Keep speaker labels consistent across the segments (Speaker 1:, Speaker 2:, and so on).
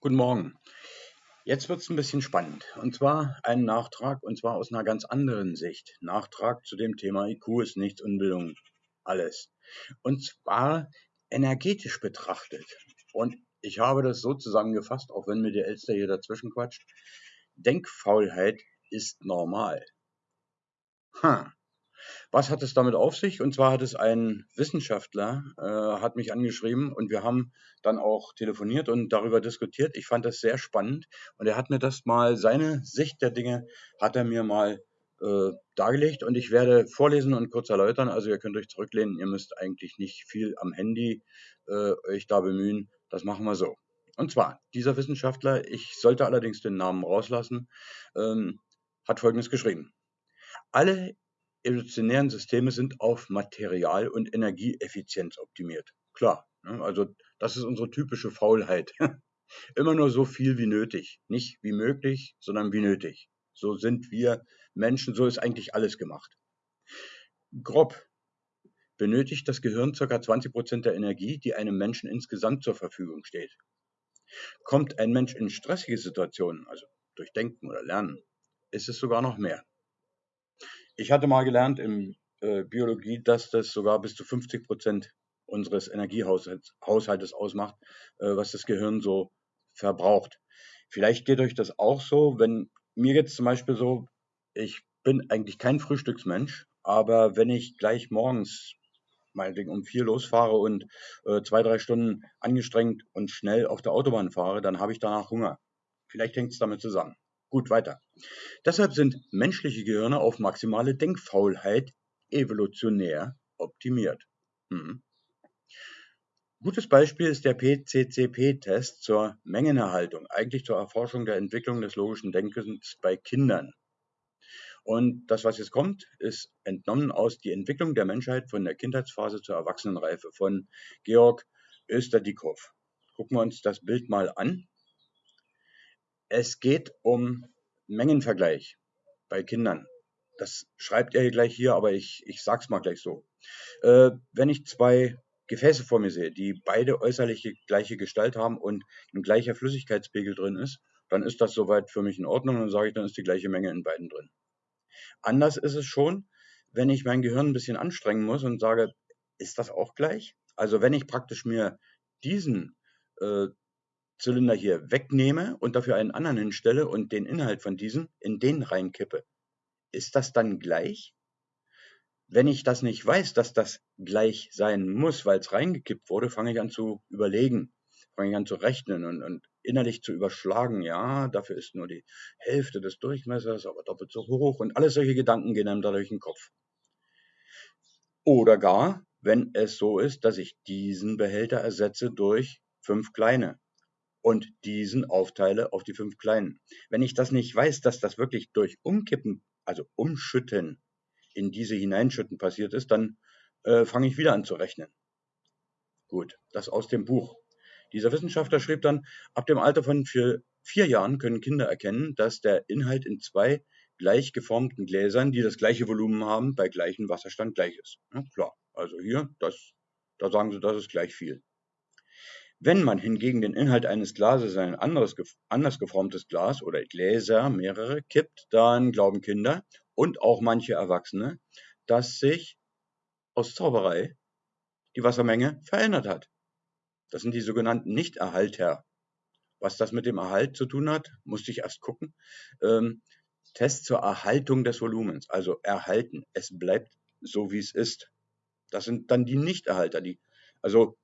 Speaker 1: Guten Morgen. Jetzt wird es ein bisschen spannend. Und zwar ein Nachtrag, und zwar aus einer ganz anderen Sicht. Nachtrag zu dem Thema IQ ist nichts, Unbildung alles. Und zwar energetisch betrachtet. Und ich habe das so zusammengefasst, auch wenn mir der Elster hier dazwischen quatscht. Denkfaulheit ist normal. Hm. Was hat es damit auf sich? Und zwar hat es ein Wissenschaftler, äh, hat mich angeschrieben und wir haben dann auch telefoniert und darüber diskutiert. Ich fand das sehr spannend und er hat mir das mal, seine Sicht der Dinge hat er mir mal äh, dargelegt und ich werde vorlesen und kurz erläutern. Also ihr könnt euch zurücklehnen, ihr müsst eigentlich nicht viel am Handy äh, euch da bemühen. Das machen wir so. Und zwar, dieser Wissenschaftler, ich sollte allerdings den Namen rauslassen, ähm, hat Folgendes geschrieben. Alle evolutionären Systeme sind auf Material- und Energieeffizienz optimiert. Klar, ne? also das ist unsere typische Faulheit. Immer nur so viel wie nötig. Nicht wie möglich, sondern wie nötig. So sind wir Menschen, so ist eigentlich alles gemacht. Grob benötigt das Gehirn ca. 20 Prozent der Energie, die einem Menschen insgesamt zur Verfügung steht. Kommt ein Mensch in stressige Situationen, also durch Denken oder Lernen, ist es sogar noch mehr. Ich hatte mal gelernt in äh, Biologie, dass das sogar bis zu 50 Prozent unseres Energiehaushaltes ausmacht, äh, was das Gehirn so verbraucht. Vielleicht geht euch das auch so, wenn mir jetzt zum Beispiel so, ich bin eigentlich kein Frühstücksmensch, aber wenn ich gleich morgens meinetwegen um vier losfahre und äh, zwei, drei Stunden angestrengt und schnell auf der Autobahn fahre, dann habe ich danach Hunger. Vielleicht hängt es damit zusammen. Gut, weiter. Deshalb sind menschliche Gehirne auf maximale Denkfaulheit evolutionär optimiert. Hm. Gutes Beispiel ist der PCCP-Test zur Mengenerhaltung, eigentlich zur Erforschung der Entwicklung des logischen Denkens bei Kindern. Und das, was jetzt kommt, ist entnommen aus Die Entwicklung der Menschheit von der Kindheitsphase zur Erwachsenenreife von Georg Österdikow. Gucken wir uns das Bild mal an. Es geht um Mengenvergleich bei Kindern. Das schreibt er gleich hier, aber ich, ich sag's mal gleich so. Äh, wenn ich zwei Gefäße vor mir sehe, die beide äußerliche gleiche Gestalt haben und ein gleicher Flüssigkeitspegel drin ist, dann ist das soweit für mich in Ordnung und dann sage ich, dann ist die gleiche Menge in beiden drin. Anders ist es schon, wenn ich mein Gehirn ein bisschen anstrengen muss und sage, ist das auch gleich? Also wenn ich praktisch mir diesen äh, Zylinder hier wegnehme und dafür einen anderen hinstelle und den Inhalt von diesem in den reinkippe, ist das dann gleich? Wenn ich das nicht weiß, dass das gleich sein muss, weil es reingekippt wurde, fange ich an zu überlegen, fange ich an zu rechnen und, und innerlich zu überschlagen. Ja, dafür ist nur die Hälfte des Durchmessers, aber doppelt so hoch und alles solche Gedanken gehen einem da durch den Kopf. Oder gar, wenn es so ist, dass ich diesen Behälter ersetze durch fünf kleine und diesen aufteile auf die fünf kleinen. Wenn ich das nicht weiß, dass das wirklich durch Umkippen, also Umschütten in diese hineinschütten passiert ist, dann äh, fange ich wieder an zu rechnen. Gut, das aus dem Buch. Dieser Wissenschaftler schrieb dann, ab dem Alter von vier, vier Jahren können Kinder erkennen, dass der Inhalt in zwei gleich geformten Gläsern, die das gleiche Volumen haben, bei gleichem Wasserstand gleich ist. Ja, klar, also hier, das, da sagen sie, das ist gleich viel. Wenn man hingegen den Inhalt eines Glases in ein anderes, anders geformtes Glas oder Gläser, mehrere, kippt, dann glauben Kinder und auch manche Erwachsene, dass sich aus Zauberei die Wassermenge verändert hat. Das sind die sogenannten Nichterhalter. Was das mit dem Erhalt zu tun hat, musste ich erst gucken. Ähm, Test zur Erhaltung des Volumens, also erhalten. Es bleibt so, wie es ist. Das sind dann die Nichterhalter, die, also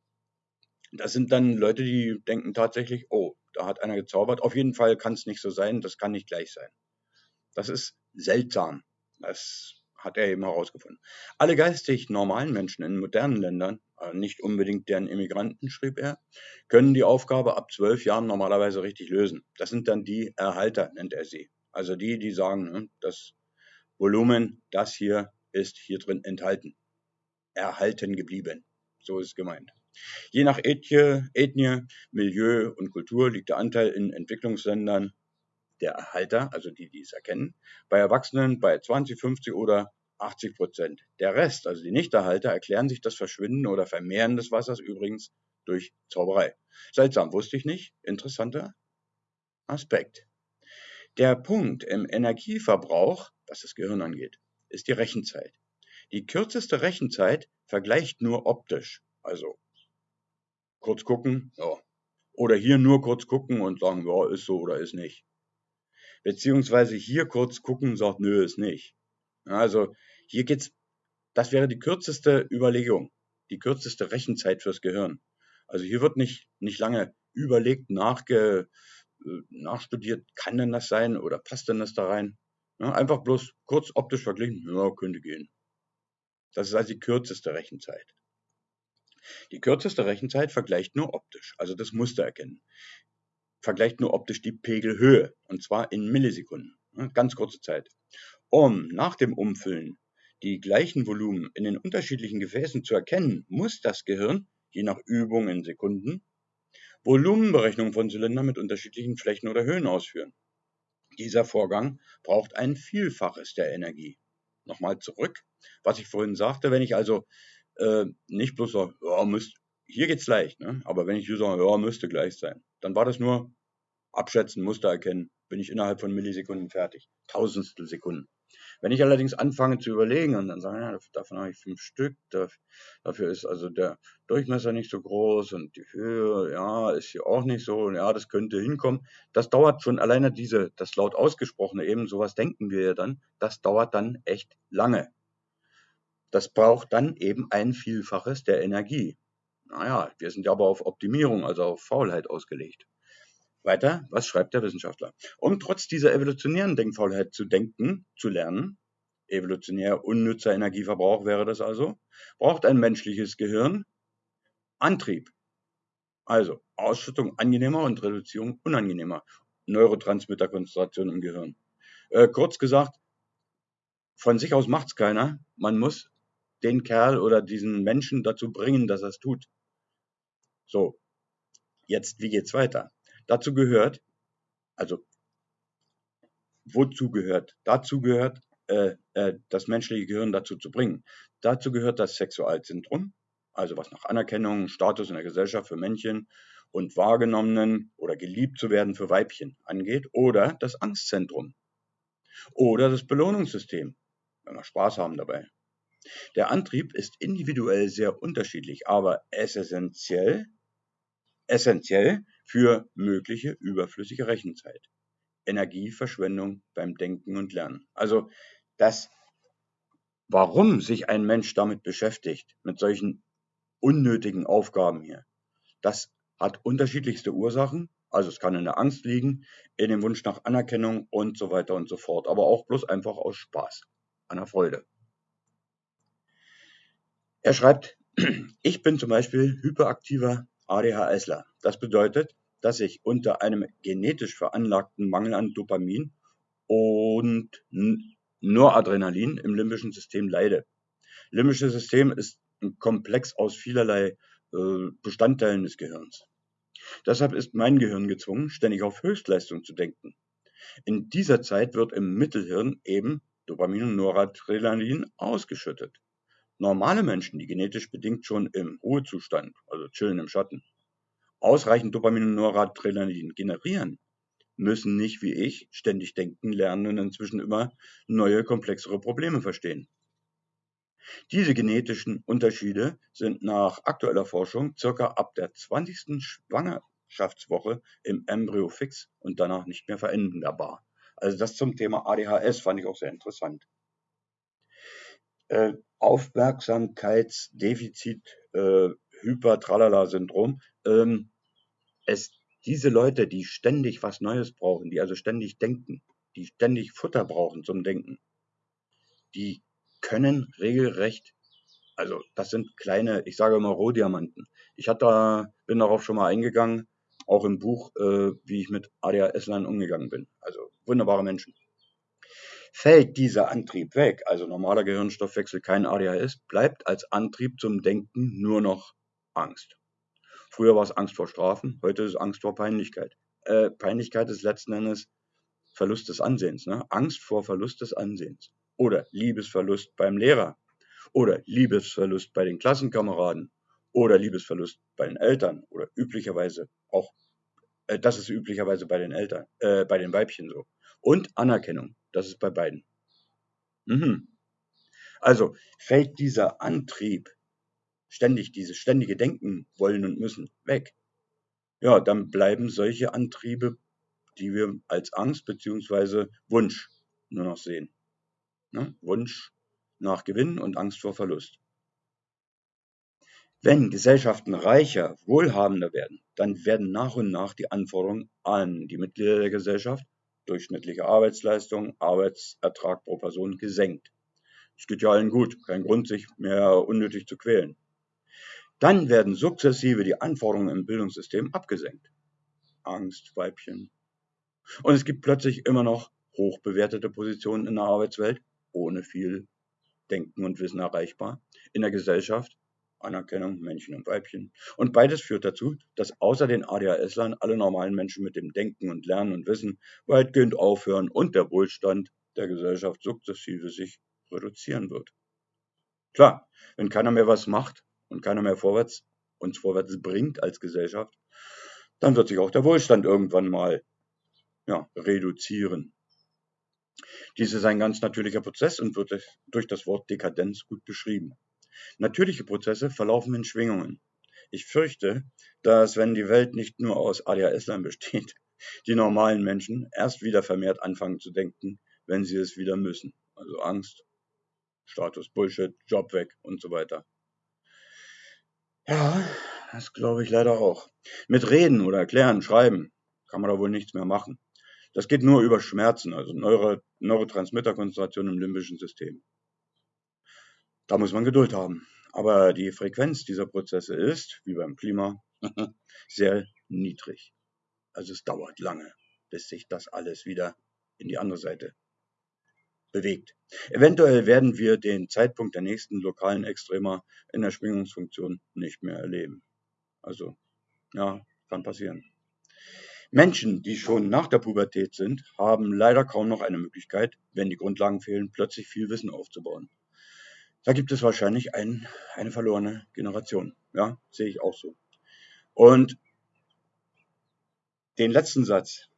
Speaker 1: das sind dann Leute, die denken tatsächlich, oh, da hat einer gezaubert. Auf jeden Fall kann es nicht so sein, das kann nicht gleich sein. Das ist seltsam. Das hat er eben herausgefunden. Alle geistig normalen Menschen in modernen Ländern, äh, nicht unbedingt deren Immigranten, schrieb er, können die Aufgabe ab zwölf Jahren normalerweise richtig lösen. Das sind dann die Erhalter, nennt er sie. Also die, die sagen, ne, das Volumen, das hier ist hier drin enthalten. Erhalten geblieben. So ist gemeint. Je nach Ethnie, Ethnie, Milieu und Kultur liegt der Anteil in Entwicklungsländern der Erhalter, also die, die es erkennen, bei Erwachsenen bei 20, 50 oder 80 Prozent. Der Rest, also die Nichterhalter, erklären sich das Verschwinden oder Vermehren des Wassers übrigens durch Zauberei. Seltsam, wusste ich nicht. Interessanter Aspekt. Der Punkt im Energieverbrauch, was das Gehirn angeht, ist die Rechenzeit. Die kürzeste Rechenzeit vergleicht nur optisch, also kurz gucken, ja. Oder hier nur kurz gucken und sagen, ja, ist so oder ist nicht. Beziehungsweise hier kurz gucken und sagt, nö, ist nicht. Also hier geht's, das wäre die kürzeste Überlegung, die kürzeste Rechenzeit fürs Gehirn. Also hier wird nicht, nicht lange überlegt, nachge, äh, nachstudiert, kann denn das sein oder passt denn das da rein? Ja, einfach bloß kurz optisch verglichen, ja, könnte gehen. Das ist also die kürzeste Rechenzeit. Die kürzeste Rechenzeit vergleicht nur optisch, also das Muster erkennen. Vergleicht nur optisch die Pegelhöhe, und zwar in Millisekunden, ganz kurze Zeit. Um nach dem Umfüllen die gleichen Volumen in den unterschiedlichen Gefäßen zu erkennen, muss das Gehirn, je nach Übung in Sekunden, Volumenberechnungen von Zylindern mit unterschiedlichen Flächen oder Höhen ausführen. Dieser Vorgang braucht ein Vielfaches der Energie. Nochmal zurück, was ich vorhin sagte, wenn ich also äh, nicht bloß sage, ja, müsst, hier geht's leicht, ne? aber wenn ich hier sage, ja, müsste gleich sein, dann war das nur abschätzen, Muster erkennen, bin ich innerhalb von Millisekunden fertig. Tausendstel Sekunden. Wenn ich allerdings anfange zu überlegen und dann sage, ja, davon habe ich fünf Stück, dafür ist also der Durchmesser nicht so groß und die Höhe, ja, ist hier auch nicht so, und ja, das könnte hinkommen. Das dauert schon alleine diese, das laut ausgesprochene eben, sowas denken wir ja dann, das dauert dann echt lange. Das braucht dann eben ein Vielfaches der Energie. Naja, wir sind ja aber auf Optimierung, also auf Faulheit ausgelegt. Weiter, was schreibt der Wissenschaftler? Um trotz dieser evolutionären Denkfaulheit zu denken, zu lernen, evolutionär unnützer Energieverbrauch wäre das also, braucht ein menschliches Gehirn Antrieb. Also Ausschüttung angenehmer und Reduzierung unangenehmer Neurotransmitterkonzentration im Gehirn. Äh, kurz gesagt, von sich aus macht's keiner. Man muss den Kerl oder diesen Menschen dazu bringen, dass er es tut. So, jetzt, wie geht's weiter? Dazu gehört, also wozu gehört? Dazu gehört, äh, äh, das menschliche Gehirn dazu zu bringen. Dazu gehört das Sexualzentrum, also was nach Anerkennung, Status in der Gesellschaft für Männchen und wahrgenommenen oder geliebt zu werden für Weibchen angeht, oder das Angstzentrum oder das Belohnungssystem, wenn wir Spaß haben dabei. Der Antrieb ist individuell sehr unterschiedlich, aber essentiell, essentiell für mögliche überflüssige Rechenzeit. Energieverschwendung beim Denken und Lernen. Also das, warum sich ein Mensch damit beschäftigt, mit solchen unnötigen Aufgaben hier, das hat unterschiedlichste Ursachen. Also es kann in der Angst liegen, in dem Wunsch nach Anerkennung und so weiter und so fort. Aber auch bloß einfach aus Spaß, der Freude. Er schreibt, ich bin zum Beispiel hyperaktiver ADHSler. Das bedeutet, dass ich unter einem genetisch veranlagten Mangel an Dopamin und Noradrenalin im limbischen System leide. Limbisches System ist ein Komplex aus vielerlei äh, Bestandteilen des Gehirns. Deshalb ist mein Gehirn gezwungen, ständig auf Höchstleistung zu denken. In dieser Zeit wird im Mittelhirn eben Dopamin und Noradrenalin ausgeschüttet. Normale Menschen, die genetisch bedingt schon im Ruhezustand, also chillen im Schatten, ausreichend Dopamin und Noradrenalin generieren, müssen nicht wie ich ständig denken, lernen und inzwischen immer neue, komplexere Probleme verstehen. Diese genetischen Unterschiede sind nach aktueller Forschung circa ab der 20. Schwangerschaftswoche im Embryo fix und danach nicht mehr veränderbar. Also das zum Thema ADHS fand ich auch sehr interessant. Äh, Aufmerksamkeitsdefizit, äh, Hyper-Tralala-Syndrom. Ähm, es, diese Leute, die ständig was Neues brauchen, die also ständig denken, die ständig Futter brauchen zum Denken, die können regelrecht, also das sind kleine, ich sage immer Rohdiamanten. Ich hatte, bin darauf schon mal eingegangen, auch im Buch, äh, wie ich mit ADHS-Lern umgegangen bin. Also wunderbare Menschen. Fällt dieser Antrieb weg, also normaler Gehirnstoffwechsel, kein ADHS, bleibt als Antrieb zum Denken nur noch Angst. Früher war es Angst vor Strafen, heute ist es Angst vor Peinlichkeit. Äh, Peinlichkeit ist letzten Endes Verlust des Ansehens. Ne? Angst vor Verlust des Ansehens. Oder Liebesverlust beim Lehrer. Oder Liebesverlust bei den Klassenkameraden. Oder Liebesverlust bei den Eltern. Oder üblicherweise auch Äh, das ist üblicherweise bei den Eltern, äh, bei den Weibchen so. Und Anerkennung, das ist bei beiden. Mhm. Also fällt dieser Antrieb, ständig dieses ständige Denken wollen und müssen, weg. Ja, dann bleiben solche Antriebe, die wir als Angst bzw. Wunsch nur noch sehen. Ne? Wunsch nach Gewinn und Angst vor Verlust. Wenn Gesellschaften reicher, wohlhabender werden, dann werden nach und nach die Anforderungen an die Mitglieder der Gesellschaft, durchschnittliche Arbeitsleistung, Arbeitsertrag pro Person gesenkt. Es geht ja allen gut, kein Grund, sich mehr unnötig zu quälen. Dann werden sukzessive die Anforderungen im Bildungssystem abgesenkt. Angst, Weibchen. Und es gibt plötzlich immer noch hochbewertete Positionen in der Arbeitswelt, ohne viel Denken und Wissen erreichbar, in der Gesellschaft, Anerkennung, Männchen und Weibchen. Und beides führt dazu, dass außer den ADHS-Lern alle normalen Menschen mit dem Denken und Lernen und Wissen weitgehend aufhören und der Wohlstand der Gesellschaft sukzessive sich reduzieren wird. Klar, wenn keiner mehr was macht und keiner mehr vorwärts, uns vorwärts bringt als Gesellschaft, dann wird sich auch der Wohlstand irgendwann mal ja, reduzieren. Dies ist ein ganz natürlicher Prozess und wird durch das Wort Dekadenz gut beschrieben. Natürliche Prozesse verlaufen in Schwingungen. Ich fürchte, dass wenn die Welt nicht nur aus ADHS-Lern besteht, die normalen Menschen erst wieder vermehrt anfangen zu denken, wenn sie es wieder müssen. Also Angst, Status Bullshit, Job weg und so weiter. Ja, das glaube ich leider auch. Mit Reden oder Erklären, Schreiben kann man da wohl nichts mehr machen. Das geht nur über Schmerzen, also Neuro Neurotransmitterkonzentration im limbischen System. Da muss man Geduld haben. Aber die Frequenz dieser Prozesse ist, wie beim Klima, sehr niedrig. Also es dauert lange, bis sich das alles wieder in die andere Seite bewegt. Eventuell werden wir den Zeitpunkt der nächsten lokalen Extrema in der Schwingungsfunktion nicht mehr erleben. Also, ja, kann passieren. Menschen, die schon nach der Pubertät sind, haben leider kaum noch eine Möglichkeit, wenn die Grundlagen fehlen, plötzlich viel Wissen aufzubauen. Da gibt es wahrscheinlich ein, eine verlorene Generation. Ja, sehe ich auch so. Und den letzten Satz,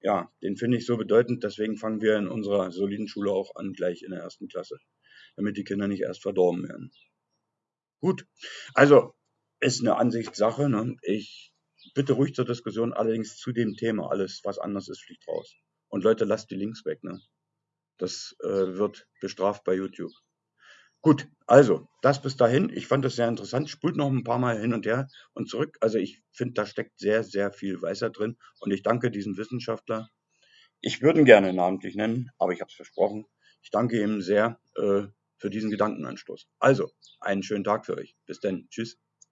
Speaker 1: ja, den finde ich so bedeutend, deswegen fangen wir in unserer soliden Schule auch an, gleich in der ersten Klasse, damit die Kinder nicht erst verdorben werden. Gut, also ist eine Ansichtssache. Ne? Ich bitte ruhig zur Diskussion, allerdings zu dem Thema. Alles, was anders ist, fliegt raus. Und Leute, lasst die Links weg. Ne? Das äh, wird bestraft bei YouTube. Gut, also das bis dahin. Ich fand das sehr interessant. Spult noch ein paar Mal hin und her und zurück. Also ich finde, da steckt sehr, sehr viel Weisheit drin. Und ich danke diesem Wissenschaftler. Ich würde ihn gerne namentlich nennen, aber ich habe es versprochen. Ich danke ihm sehr äh, für diesen Gedankenanstoß. Also, einen schönen Tag für euch. Bis dann. Tschüss.